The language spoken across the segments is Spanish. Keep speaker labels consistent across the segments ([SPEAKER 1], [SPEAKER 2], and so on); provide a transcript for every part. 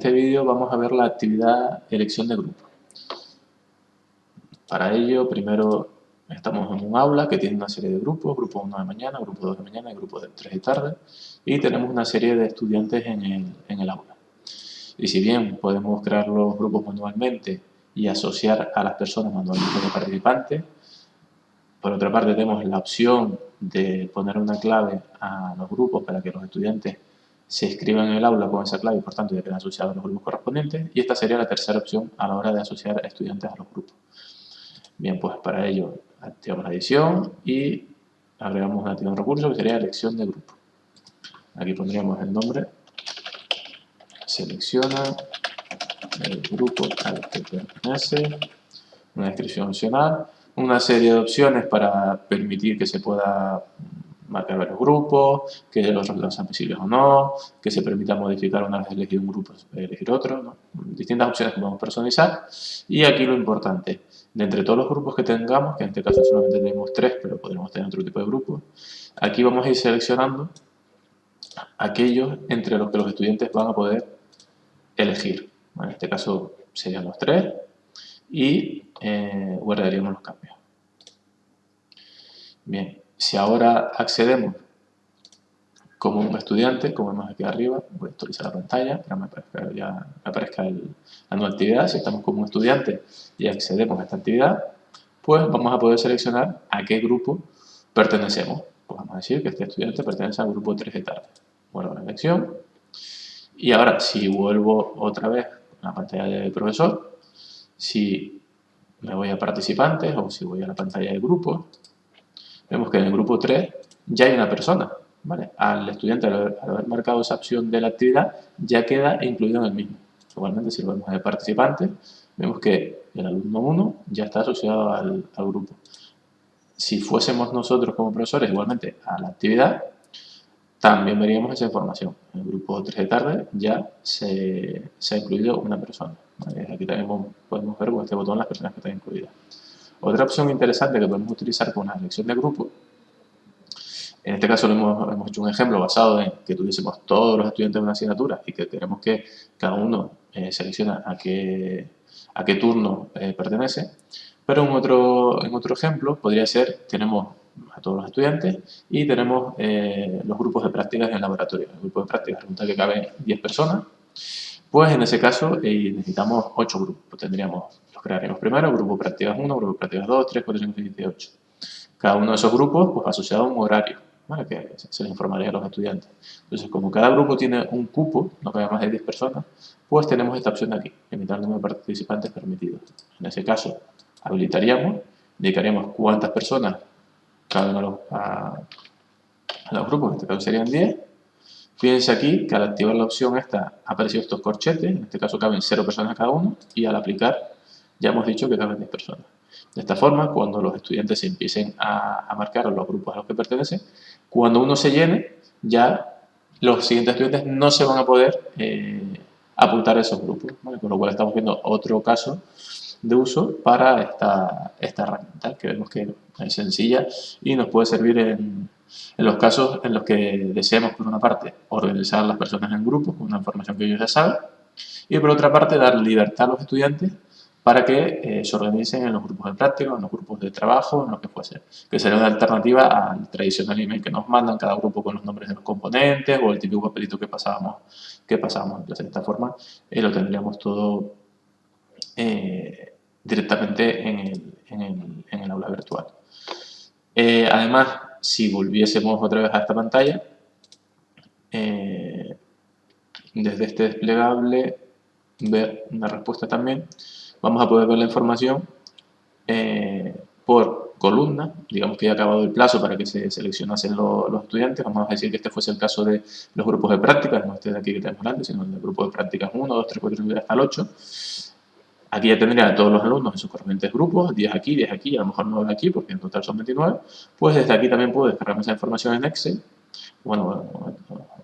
[SPEAKER 1] este vídeo vamos a ver la actividad elección de grupo. Para ello, primero estamos en un aula que tiene una serie de grupos, grupo 1 de mañana, grupo 2 de mañana y grupo 3 de tarde, y tenemos una serie de estudiantes en el, en el aula. Y si bien podemos crear los grupos manualmente y asociar a las personas manualmente como participantes, por otra parte tenemos la opción de poner una clave a los grupos para que los estudiantes se escriban en el aula con esa clave y por tanto ya quedan asociados a los grupos correspondientes y esta sería la tercera opción a la hora de asociar estudiantes a los grupos. Bien, pues para ello activamos la edición y agregamos un activo recurso que sería elección de grupo. Aquí pondríamos el nombre, selecciona el grupo al que pertenece, una descripción opcional, una serie de opciones para permitir que se pueda marcar varios grupos, que los resultados sean visibles o no, que se permita modificar una vez elegido un grupo, elegir otro, distintas opciones que podemos personalizar. Y aquí lo importante, de entre todos los grupos que tengamos, que en este caso solamente tenemos tres, pero podríamos tener otro tipo de grupos, aquí vamos a ir seleccionando aquellos entre los que los estudiantes van a poder elegir. En este caso serían los tres y eh, guardaríamos los cambios. Bien, si ahora accedemos como un estudiante, como vemos aquí arriba, voy a actualizar la pantalla para que ya me aparezca la nueva actividad. Si estamos como un estudiante y accedemos a esta actividad, pues vamos a poder seleccionar a qué grupo pertenecemos. Pues vamos a decir que este estudiante pertenece al grupo 3 de tarde. Vuelvo a la elección. Y ahora, si vuelvo otra vez a la pantalla del profesor, si me voy a participantes o si voy a la pantalla de grupos, vemos que en el grupo 3 ya hay una persona. ¿vale? Al estudiante, al haber, marcado esa opción de la actividad, ya queda incluido en el mismo. Igualmente, si lo vemos de participante, vemos que el alumno 1 ya está asociado al, grupo. Si fuésemos nosotros como profesores igualmente a la actividad, también veríamos esa información. En el grupo 3 de tarde ya se ha incluido una persona. Aquí también podemos ver con este botón las personas que están incluidas. Otra opción interesante que podemos utilizar con una elección de grupo, en este caso hemos, hemos, hecho un ejemplo basado en que tuviésemos todos los estudiantes de una asignatura y que queremos que cada uno eh, selecciona a qué, a qué turno eh, pertenece. Pero en otro, en otro ejemplo podría ser, tenemos a todos los estudiantes y tenemos eh, los grupos de prácticas en el laboratorio. El grupo de prácticas resulta que caben 10 personas, pues en ese caso necesitamos 8 grupos. Tendríamos crearemos primero grupo prácticas 1, grupo prácticas 2, 3, 4, 5, 6, 7, 8. Cada uno de esos grupos pues, asociado a un horario, ¿vale? que se les informaría a los estudiantes. Entonces, como cada grupo tiene un cupo, no cabe más de 10 personas, pues tenemos esta opción de aquí, limitar el número de participantes permitidos. En ese caso, habilitaríamos, indicaríamos cuántas personas caben a los, a, a los grupos, en este caso serían 10, Fíjense aquí que al activar la opción esta han aparecido estos corchetes, en este caso caben 0 personas cada uno, y al aplicar ya hemos dicho que caben 10 personas. De esta forma, cuando los estudiantes se empiecen a, marcar los grupos a los que pertenecen, cuando uno se llene, ya los siguientes estudiantes no se van a poder eh, apuntar a esos grupos. Con lo cual estamos viendo otro caso de uso para esta, esta herramienta, que vemos que es sencilla y nos puede servir en, en los casos en los que deseamos, por una parte, organizar a las personas en grupos con una información que ellos ya saben, y por otra parte, dar libertad a los estudiantes para que eh, se organicen en los grupos de práctica, en los grupos de trabajo, en lo que fuese. Que sería una alternativa al tradicional email que nos mandan cada grupo con los nombres de los componentes o el típico papelito que pasábamos, que pasábamos. De esta forma eh, lo tendríamos todo eh, directamente en el, en, el, en el, aula virtual. además, si volviésemos otra vez a esta pantalla, desde este desplegable, ver una respuesta también, vamos a poder ver la información eh, por columna, digamos que ya ha acabado el plazo para que se seleccionasen los estudiantes, vamos a decir que este fuese el caso de los grupos de prácticas, no este de aquí que tenemos delante, sino el grupo de prácticas 1, 2, 3, 4, 5, hasta el 8. Aquí ya tendría a todos los alumnos en sus correspondientes grupos, 10 aquí, 10 aquí, a lo mejor 9 aquí, porque en total son 29. Pues desde aquí también puedo descargar esa información en Excel, bueno,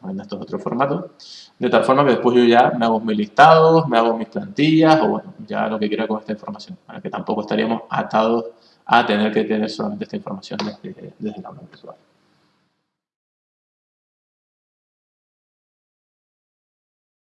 [SPEAKER 1] en estos otros formatos, de tal forma que después yo ya me hago mis listados, me hago mis plantillas o bueno, ya lo que quiera con esta información, para que tampoco estaríamos atados a tener que tener solamente esta información desde, desde el aula virtual.